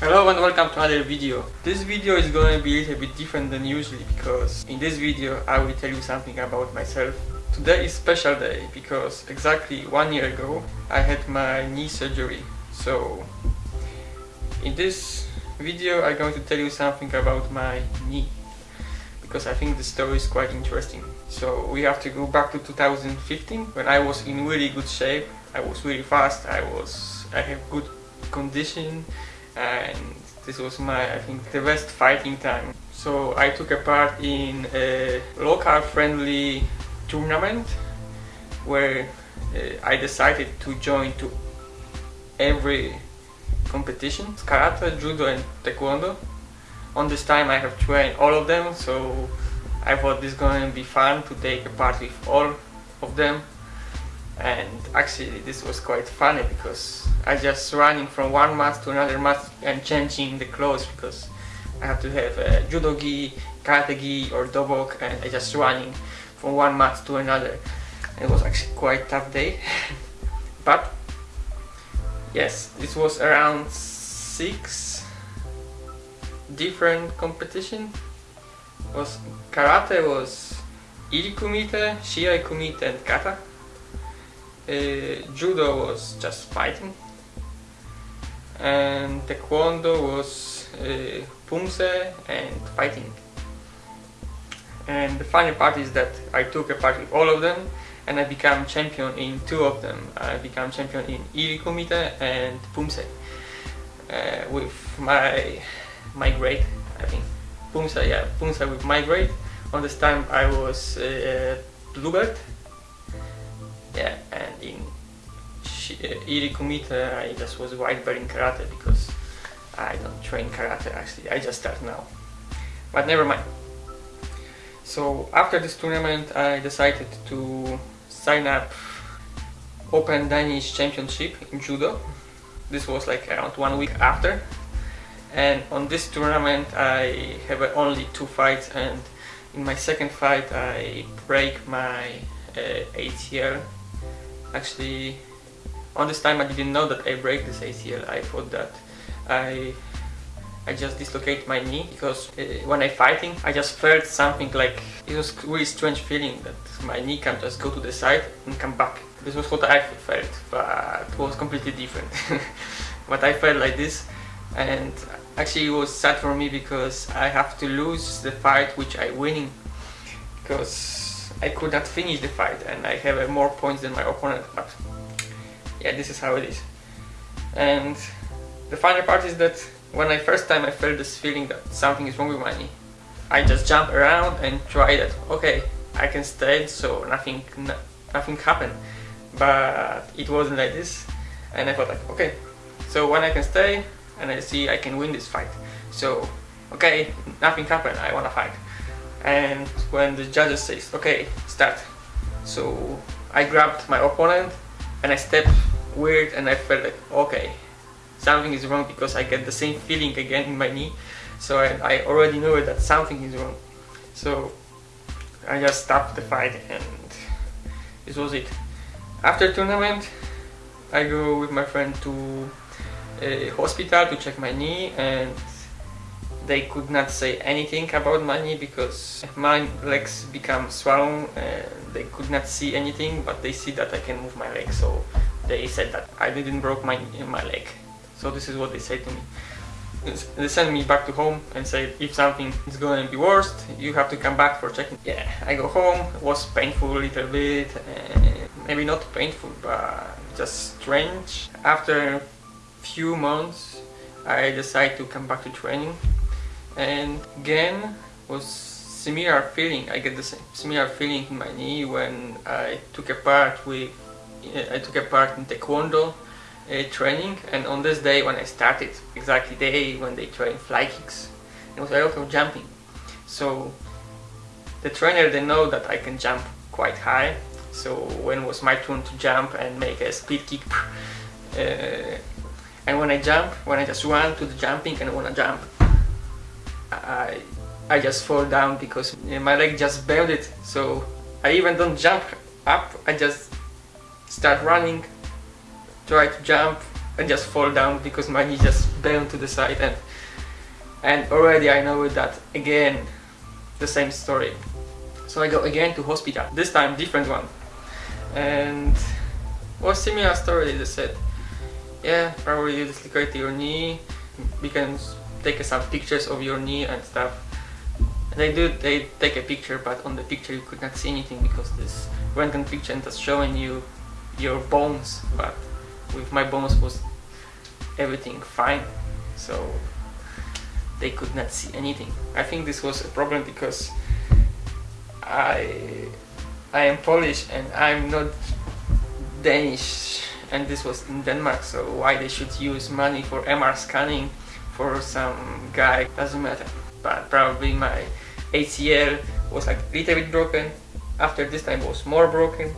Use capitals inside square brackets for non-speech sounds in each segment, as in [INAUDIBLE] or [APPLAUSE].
Hello and welcome to another video. This video is going to be a little bit different than usually because in this video I will tell you something about myself. Today is special day because exactly one year ago I had my knee surgery. So in this video I'm going to tell you something about my knee because I think the story is quite interesting. So we have to go back to 2015 when I was in really good shape. I was really fast. I was I have good condition and this was my I think the best fighting time. So I took a part in a local friendly tournament where uh, I decided to join to every competition karate, judo and taekwondo on this time I have trained all of them so I thought this is going to be fun to take a part with all of them and actually this was quite funny because I just running from one mat to another mat and changing the clothes because I have to have a judo gi, karate gi or dobok and I just running from one mat to another. It was actually quite tough day. [LAUGHS] But yes this was around six different competition. Was karate was iri kumite, shiai kumite and kata. uh, judo was just fighting and taekwondo was uh, pumse and fighting and the funny part is that I took a part with all of them and I became champion in two of them. I became champion in Iri Kumite and Pumse uh, with my my grade I think. Pumse, yeah, Pumse with my grade. On this time I was uh, blue Iri Kumite I just was white belt in karate because I don't train karate actually. I just start now. But never mind. So after this tournament I decided to sign up Open Danish Championship in Judo. This was like around one week after. And on this tournament I have only two fights. And in my second fight I break my uh, ACL actually on this time I didn't know that I break this ACL I thought that I I just dislocate my knee because uh, when I fighting I just felt something like it was really strange feeling that my knee can just go to the side and come back. This was what I felt but it was completely different. [LAUGHS] But I felt like this and actually it was sad for me because I have to lose the fight which I winning because I could not finish the fight and I have more points than my opponent but yeah this is how it is. And the final part is that when I first time I felt this feeling that something is wrong with my knee I just jump around and try that okay I can stay so nothing nothing happened. But it wasn't like this and I thought like okay so when I can stay and I see I can win this fight so okay nothing happened I wanna fight. And when the judges says okay start. So I grabbed my opponent and I stepped weird and I felt like okay something is wrong because I get the same feeling again in my knee. So I, I already knew that something is wrong. So I just stopped the fight and this was it. After tournament I go with my friend to a hospital to check my knee and they could not say anything about my knee because my legs become swollen and they could not see anything but they see that I can move my leg so they said that I didn't broke my, my leg. So this is what they said to me. They sent me back to home and said if something is to be worse you have to come back for checking. Yeah I go home it was painful a little bit maybe not painful but just strange. After few months I decided to come back to training and again was similar feeling I get the same similar feeling in my knee when I took a part with I took a part in taekwondo uh, training and on this day when I started exactly day when they train fly kicks it was a lot of jumping. So the trainer they know that I can jump quite high so when was my turn to jump and make a speed kick [LAUGHS] uh, and when I jump when I just run to the jumping and I wanna jump I, I just fall down because my leg just bended so I even don't jump up I just start running try to jump and just fall down because my knee just bent to the side and and already I know that again the same story. So I go again to hospital, this time different one. And was similar story, they said, yeah, probably you dislocate your knee, we can take some pictures of your knee and stuff. And they do, they take a picture, but on the picture you could not see anything because this röntgen picture just showing you your bones, but with my bones was everything fine. So they could not see anything. I think this was a problem because I I am Polish and I'm not Danish and this was in Denmark so why they should use money for MR scanning for some guy doesn't matter but probably my ACL was like a little bit broken after this time was more broken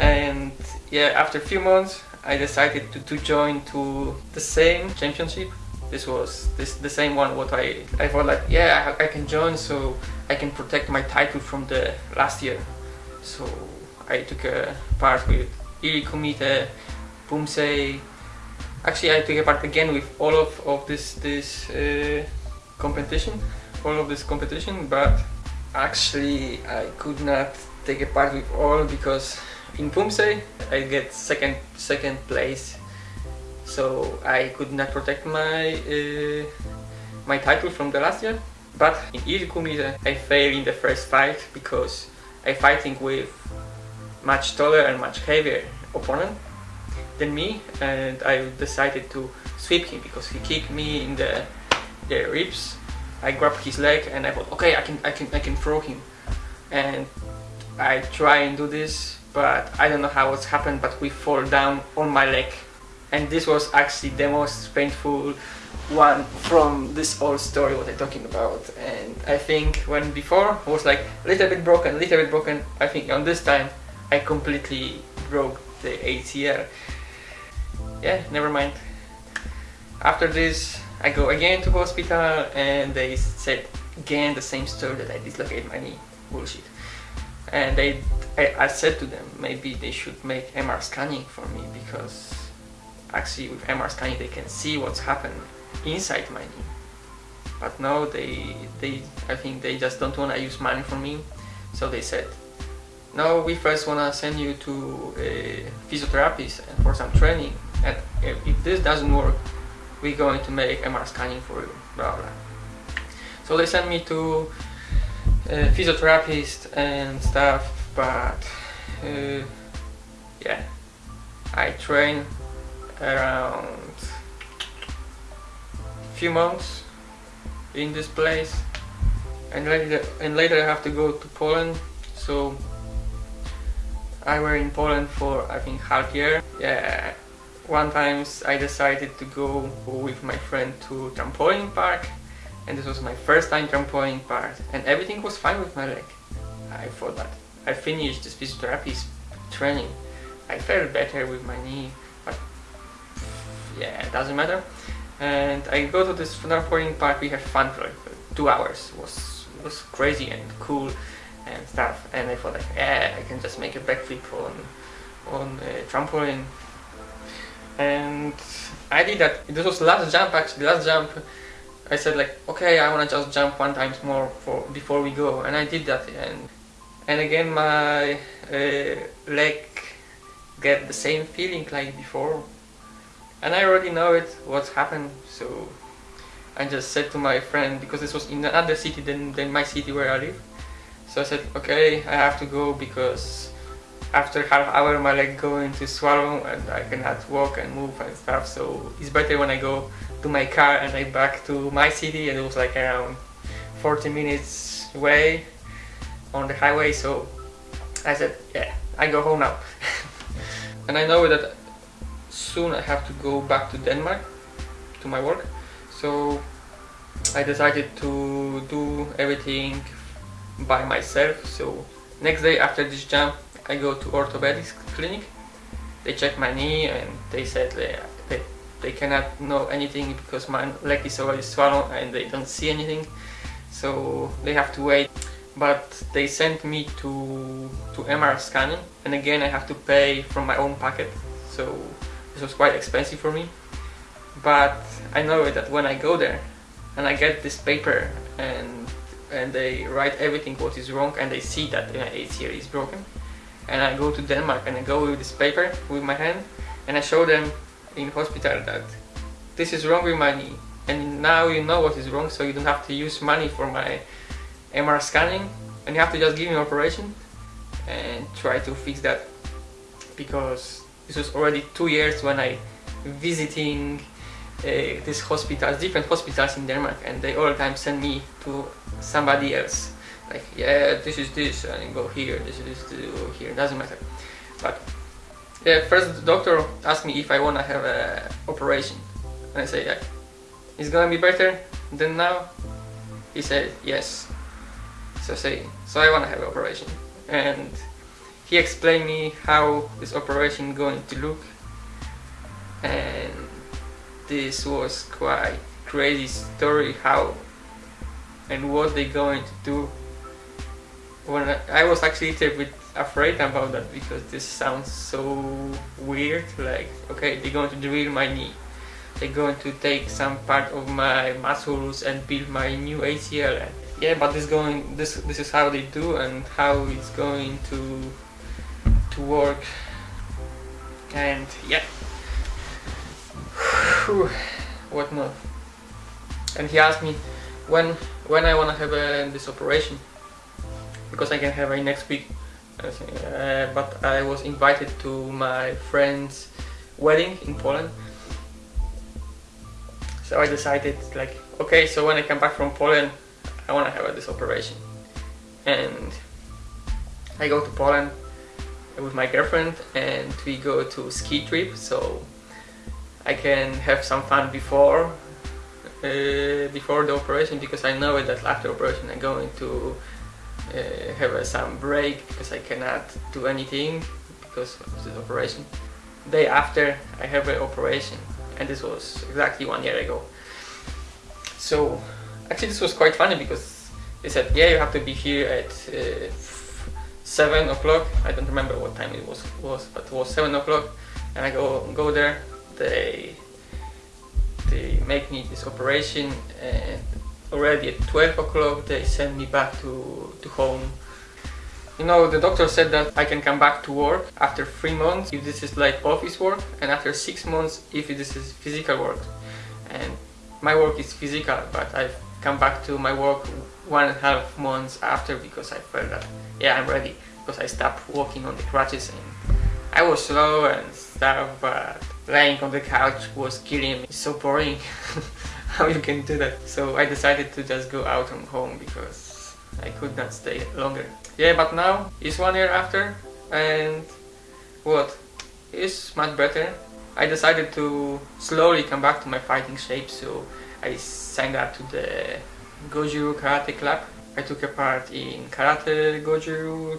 and yeah after a few months I decided to, to join to the same championship. This was this the same one what I I thought like yeah I, I can join so I can protect my title from the last year. So I took a part with Iri Kumite, Pumse. Actually I took a part again with all of, of this this uh, competition all of this competition but actually I could not take a part with all because in Pumse I get second second place so I could not protect my uh, my title from the last year. But in Iri Kumite I failed in the first fight because I fighting with much taller and much heavier opponent than me and I decided to sweep him because he kicked me in the, the ribs. I grabbed his leg and I thought okay I can I can I can throw him and I try and do this but I don't know how it's happened but we fall down on my leg. And this was actually the most painful one from this whole story what I'm talking about. And I think when before was like a little bit broken, a little bit broken I think on this time I completely broke the ACL yeah never mind. After this I go again to hospital and they said again the same story that I dislocated my knee. Bullshit and they I, I said to them maybe they should make MR scanning for me because actually with MR scanning they can see what's happened inside my knee. But no, they, they, I think they just don't want to use money for me. So they said, no, we first want to send you to a physiotherapist and for some training. And if this doesn't work, we're going to make MR scanning for you, blah blah. So they sent me to physiotherapist and stuff, but uh, yeah, I train around few months in this place and later and later I have to go to Poland so I were in Poland for I think half year. Yeah one times I decided to go with my friend to trampoline park and this was my first time trampoline park and everything was fine with my leg I thought that I finished this physiotherapy training I felt better with my knee but yeah, it doesn't matter. And I go to this trampoline park, we have fun for like two hours. It was, it was crazy and cool and stuff. And I thought like, yeah, I can just make a backflip on, on a trampoline. And I did that. This was last jump actually, last jump. I said like, okay, I wanna just jump one times more for before we go, and I did that. And and again, my uh, leg get the same feeling like before, and I already know it what's happened. So I just said to my friend because this was in another city than, than my city where I live. So I said okay I have to go because after half hour my leg going to swallow and I cannot walk and move and stuff. So it's better when I go to my car and I back to my city and it was like around 40 minutes away on the highway so I said yeah I go home now. [LAUGHS] And I know that soon I have to go back to Denmark to my work so I decided to do everything by myself so next day after this jump I go to orthopedics clinic. They check my knee and they said they, they, cannot know anything because my leg is already swollen and they don't see anything. So they have to wait. But they sent me to to MR scanning. And again I have to pay from my own pocket. So this was quite expensive for me. But I know that when I go there and I get this paper and and they write everything what is wrong and they see that my ACL is broken and I go to Denmark and I go with this paper with my hand and I show them in hospital that this is wrong with my knee. And now you know what is wrong so you don't have to use money for my MR scanning. And you have to just give me an operation and try to fix that. Because this was already two years when I visiting uh, these hospitals, different hospitals in Denmark and they all the time send me to somebody else. Like yeah this is this and go here this is this go here doesn't matter. But yeah first the doctor asked me if I wanna have a operation. And I say yeah. It's gonna be better than now? He said yes. So say so I wanna have an operation. And he explained me how this operation going to look. And this was quite crazy story how and what they going to do. When I, I was actually little bit afraid about that because this sounds so weird like okay they're going to drill my knee. They're going to take some part of my muscles and build my new ACL and yeah but this going this this is how they do and how it's going to to work. And yeah. What more? And he asked me when when I want to have uh, this operation? Because I can have it next week. Uh, but I was invited to my friend's wedding in Poland. So I decided like, okay, so when I come back from Poland, I want to have this operation. And I go to Poland with my girlfriend and we go to ski trip so I can have some fun before uh, before the operation because I know that after operation I'm going to uh, have some break because I cannot do anything because of this operation. Day after I have an operation and this was exactly one year ago. So actually this was quite funny because they said yeah you have to be here at uh, 7 o'clock I don't remember what time it was, was but it was 7 o'clock and I go go there they they make me this operation and already at 12 o'clock they send me back to, to home. You know, the doctor said that I can come back to work after 3 months if this is like office work and after 6 months if this is physical work. And my work is physical but I've come back to my work one and a half months after because I felt that yeah I'm ready because I stopped walking on the crutches and I was slow and stuff but laying on the couch was killing me. It's so boring. [LAUGHS] [LAUGHS] how you can do that. So I decided to just go out from home because I could not stay longer. Yeah, but now it's one year after and what? It's much better. I decided to slowly come back to my fighting shape so I signed up to the Goju Karate Club. I took a part in Karate Goju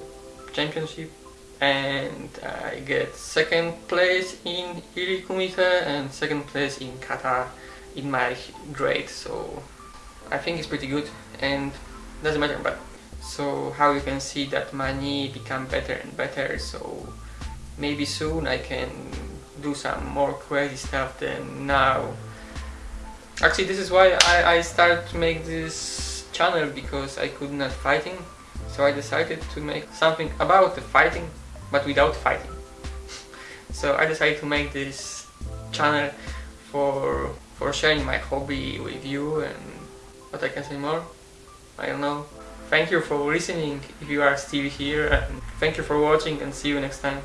Championship and I get second place in Iri Kumite and second place in Kata in my grade so I think it's pretty good and doesn't matter but so how you can see that my knee become better and better so maybe soon I can do some more crazy stuff than now. Actually this is why I, I started to make this channel because I could not fighting so I decided to make something about the fighting but without fighting. [LAUGHS] So I decided to make this channel for for sharing my hobby with you and what I can say more? I don't know. Thank you for listening if you are still here and thank you for watching and see you next time.